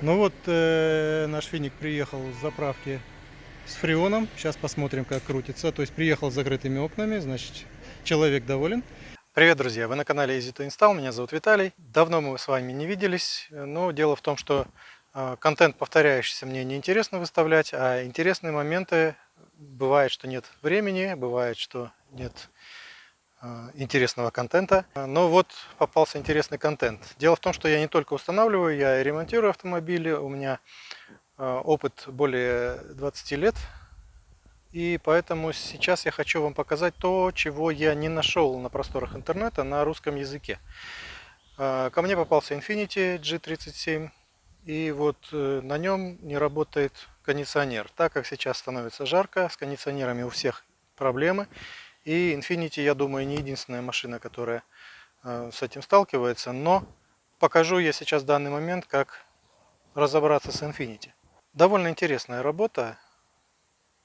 Ну вот э, наш финик приехал с заправки с фреоном. Сейчас посмотрим, как крутится. То есть приехал с закрытыми окнами, значит человек доволен. Привет, друзья! Вы на канале Easy to Install. Меня зовут Виталий. Давно мы с вами не виделись, но дело в том, что э, контент повторяющийся мне неинтересно выставлять, а интересные моменты бывает, что нет времени, бывает, что нет интересного контента. Но вот попался интересный контент. Дело в том, что я не только устанавливаю, я и ремонтирую автомобили. У меня э, опыт более 20 лет. И поэтому сейчас я хочу вам показать то, чего я не нашел на просторах интернета на русском языке. Э, ко мне попался Infiniti G37. И вот на нем не работает кондиционер. Так как сейчас становится жарко, с кондиционерами у всех проблемы. И Infiniti, я думаю, не единственная машина, которая э, с этим сталкивается, но покажу я сейчас данный момент, как разобраться с Infiniti. Довольно интересная работа.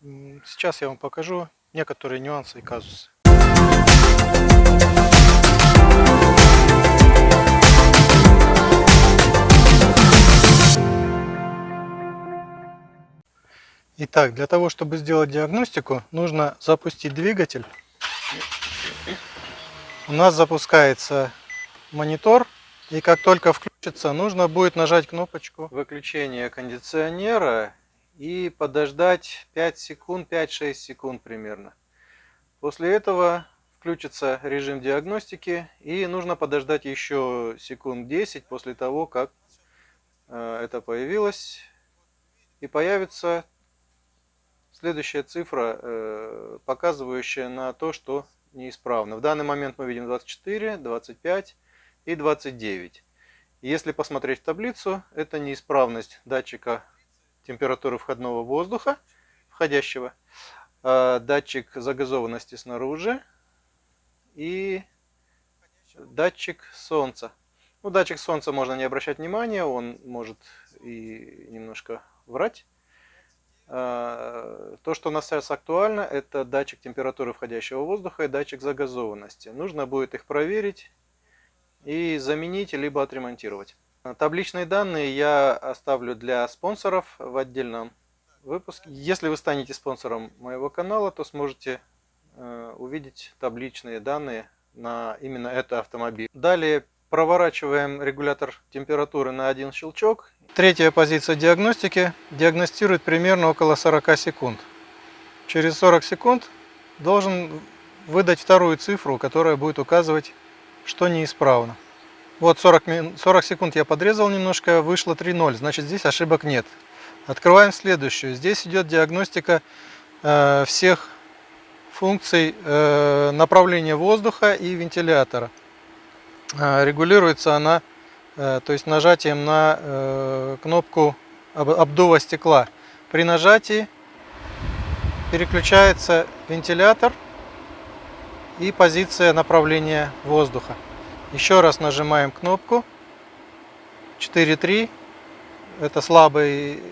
Сейчас я вам покажу некоторые нюансы и казусы. Итак, для того, чтобы сделать диагностику, нужно запустить двигатель у нас запускается монитор. И как только включится, нужно будет нажать кнопочку выключения кондиционера и подождать 5 секунд, 5-6 секунд примерно. После этого включится режим диагностики и нужно подождать еще секунд 10 после того, как э, это появилось. И появится следующая цифра, э, показывающая на то, что неисправно. В данный момент мы видим 24, 25 и 29. Если посмотреть в таблицу, это неисправность датчика температуры входного воздуха, входящего, а, датчик загазованности снаружи и датчик солнца. Ну, датчик солнца можно не обращать внимания, он может и немножко врать. А, то, что у нас сейчас актуально, это датчик температуры входящего воздуха и датчик загазованности. Нужно будет их проверить и заменить, либо отремонтировать. Табличные данные я оставлю для спонсоров в отдельном выпуске. Если вы станете спонсором моего канала, то сможете э, увидеть табличные данные на именно этот автомобиль. Далее проворачиваем регулятор температуры на один щелчок Третья позиция диагностики диагностирует примерно около 40 секунд. Через 40 секунд должен выдать вторую цифру, которая будет указывать, что неисправно. Вот 40, 40 секунд я подрезал немножко, вышло 3.0, значит здесь ошибок нет. Открываем следующую. Здесь идет диагностика э, всех функций э, направления воздуха и вентилятора. Э, регулируется она то есть нажатием на э, кнопку обдува стекла. При нажатии переключается вентилятор и позиция направления воздуха. Еще раз нажимаем кнопку 4.3. Это слабый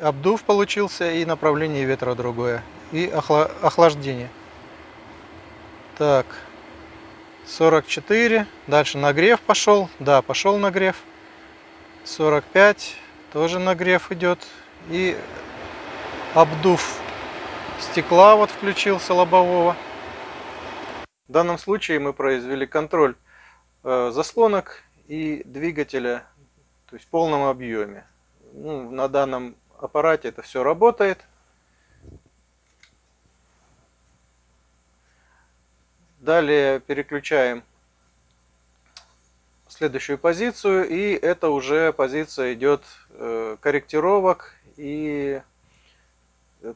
обдув получился и направление ветра другое. И охлаждение. Так. 44. Дальше нагрев пошел. Да, пошел нагрев. 45. Тоже нагрев идет. И обдув стекла вот включился лобового. В данном случае мы произвели контроль э, заслонок и двигателя то есть в полном объеме. Ну, на данном аппарате это все работает. Далее переключаем следующую позицию, и это уже позиция идет э, корректировок и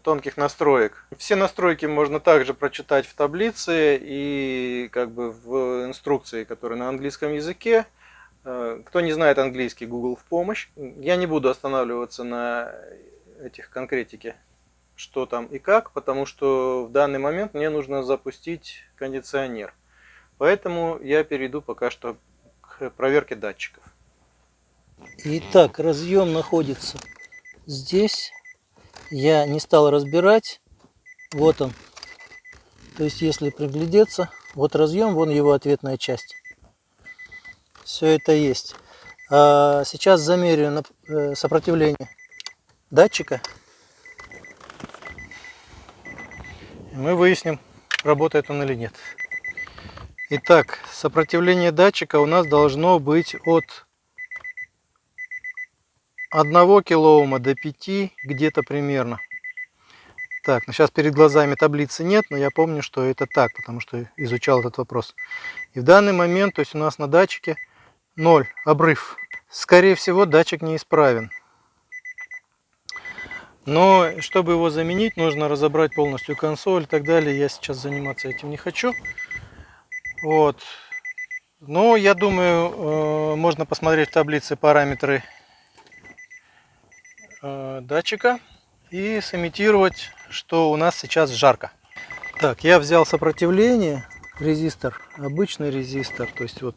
тонких настроек. Все настройки можно также прочитать в таблице и как бы в инструкции, которая на английском языке. Э, кто не знает английский, Google в помощь. Я не буду останавливаться на этих конкретике что там и как, потому что в данный момент мне нужно запустить кондиционер. Поэтому я перейду пока что к проверке датчиков. Итак, разъем находится здесь. Я не стал разбирать. Вот он. То есть, если приглядеться, вот разъем, вон его ответная часть. Все это есть. А сейчас замерю э, сопротивление датчика. И мы выясним, работает он или нет. Итак, сопротивление датчика у нас должно быть от 1 килоома до 5 где-то примерно. Так, ну сейчас перед глазами таблицы нет, но я помню, что это так, потому что изучал этот вопрос. И в данный момент, то есть у нас на датчике 0, обрыв. Скорее всего, датчик неисправен. Но чтобы его заменить, нужно разобрать полностью консоль и так далее. Я сейчас заниматься этим не хочу. Вот. Но я думаю, э, можно посмотреть в таблице параметры э, датчика и сымитировать, что у нас сейчас жарко. Так, я взял сопротивление, резистор, обычный резистор, то есть вот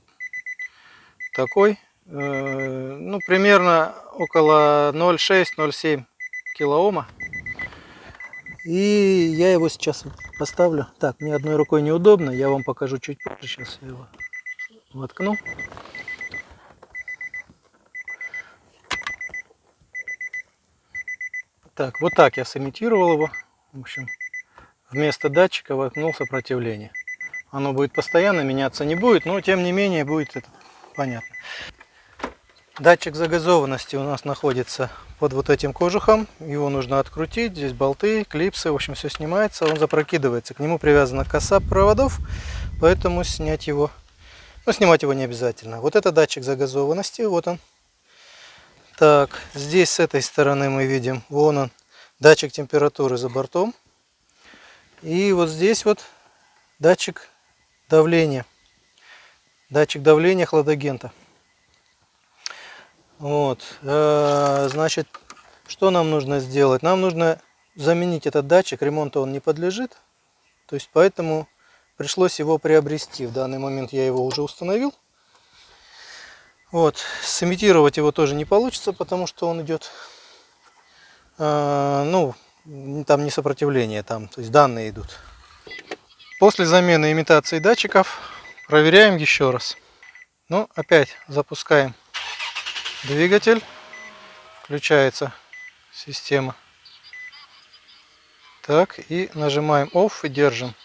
Такой, э, ну, примерно около 0,6-0,7 килоома. И я его сейчас поставлю. Так, мне одной рукой неудобно, я вам покажу чуть позже. Сейчас я его воткну. Так, вот так я сымитировал его. В общем, вместо датчика воткнул сопротивление. Оно будет постоянно меняться не будет, но тем не менее будет это понятно. Датчик загазованности у нас находится под вот этим кожухом. Его нужно открутить. Здесь болты, клипсы, в общем, все снимается. Он запрокидывается. К нему привязана коса проводов, поэтому снять его, ну, снимать его не обязательно. Вот это датчик загазованности, вот он. Так, здесь с этой стороны мы видим, вон он, датчик температуры за бортом. И вот здесь вот датчик давления. Датчик давления хладагента. Вот, э, значит, что нам нужно сделать? Нам нужно заменить этот датчик, ремонту он не подлежит. То есть, поэтому пришлось его приобрести. В данный момент я его уже установил. Вот, сымитировать его тоже не получится, потому что он идет, э, ну, там не сопротивление, там, то есть данные идут. После замены имитации датчиков проверяем еще раз. Ну, опять запускаем двигатель, включается система. Так, и нажимаем OFF и держим.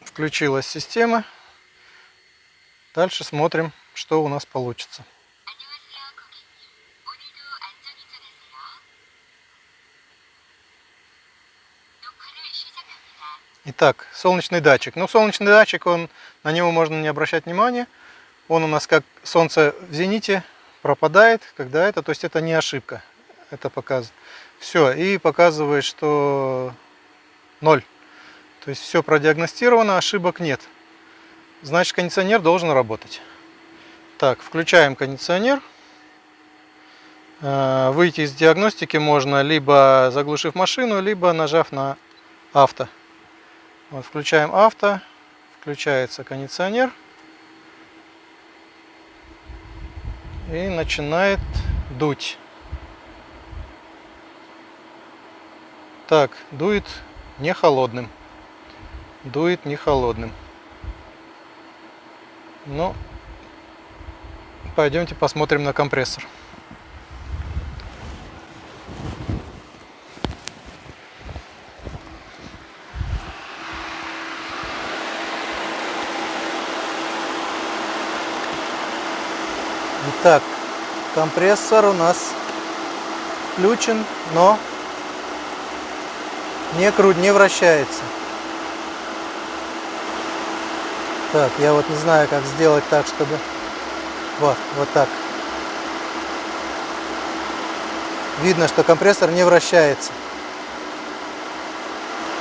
Включилась система. Дальше смотрим, что у нас получится. Итак, солнечный датчик. Ну, солнечный датчик, он, на него можно не обращать внимания. Он у нас как солнце в зените пропадает, когда это, то есть это не ошибка. Это показывает. Все, и показывает, что ноль. То есть все продиагностировано, ошибок нет. Значит, кондиционер должен работать. Так, включаем кондиционер. Э, Выйти из диагностики можно либо заглушив машину, либо нажав на авто. Вот, включаем авто, включается кондиционер и начинает дуть. Так, дует не холодным. Дует не холодным. Ну, пойдемте посмотрим на компрессор. Итак, компрессор у нас включен, но не крут, не вращается. Так, я вот не знаю, как сделать так, чтобы... Вот, вот так. Видно, что компрессор не вращается.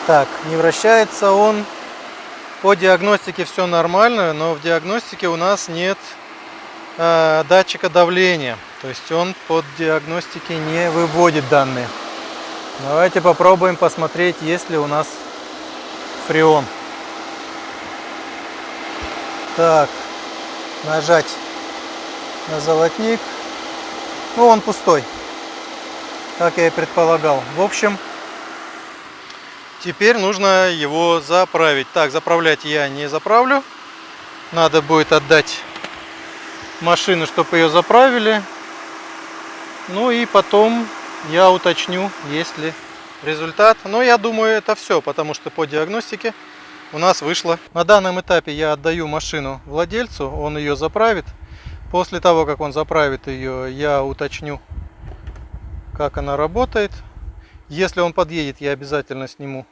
Так, не вращается он. По диагностике все нормально, но в диагностике у нас нет э, датчика давления. То есть он под диагностики не выводит данные. Давайте попробуем посмотреть, есть ли у нас фреон. Так, нажать на золотник. Ну, он пустой, как я и предполагал. В общем, теперь нужно его заправить. Так, заправлять я не заправлю. Надо будет отдать машину, чтобы ее заправили. Ну и потом я уточню, есть ли результат. Но я думаю, это все, потому что по диагностике у нас вышло. На данном этапе я отдаю машину владельцу, он ее заправит. После того, как он заправит ее, я уточню, как она работает. Если он подъедет, я обязательно сниму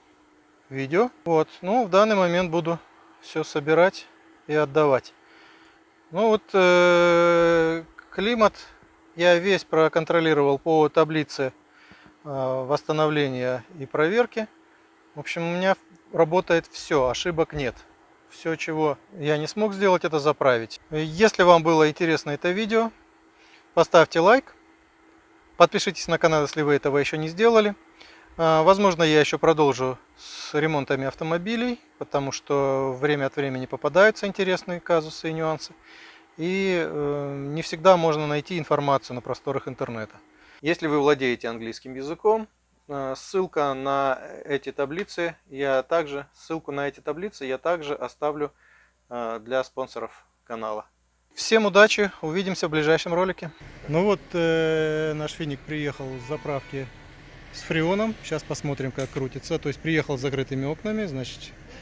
видео. Вот, ну, в данный момент буду все собирать и отдавать. Ну вот э, климат я весь проконтролировал по таблице э, восстановления и проверки. В общем, у меня работает все, ошибок нет. Все, чего я не смог сделать, это заправить. Если вам было интересно это видео, поставьте лайк. Подпишитесь на канал, если вы этого еще не сделали. А, возможно, я еще продолжу с ремонтами автомобилей, потому что время от времени попадаются интересные казусы и нюансы. И э, не всегда можно найти информацию на просторах интернета. Если вы владеете английским языком, э, ссылка на эти таблицы, я также, ссылку на эти таблицы я также оставлю э, для спонсоров канала. Всем удачи, увидимся в ближайшем ролике. Ну вот э, наш финик приехал с заправки с фреоном. Сейчас посмотрим, как крутится. То есть приехал с закрытыми окнами, значит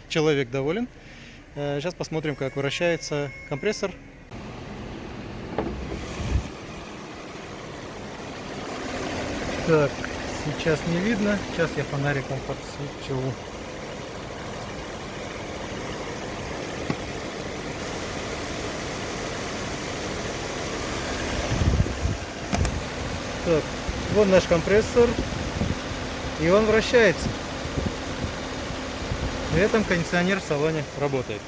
человек доволен. Э, сейчас посмотрим, как вращается компрессор. Так, сейчас не видно. Сейчас я фонариком подсвечу. Так, вот наш компрессор. И он вращается. При этом кондиционер в салоне работает.